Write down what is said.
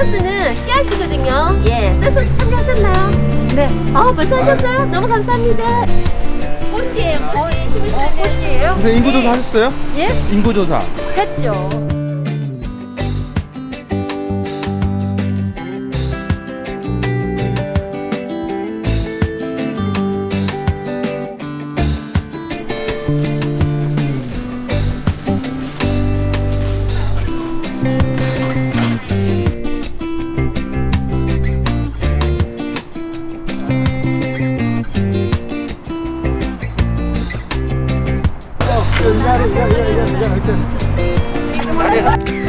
셀서스는 씨앗이거든요 예 셀서스 참여하셨나요? 네아 벌써 하셨어요? 네. 너무 감사합니다 꽃이에요 꽃이 11살 어, 꽃이에요? 네. 선생님 인구조사 하셨어요? 예? 인구조사 했죠 来。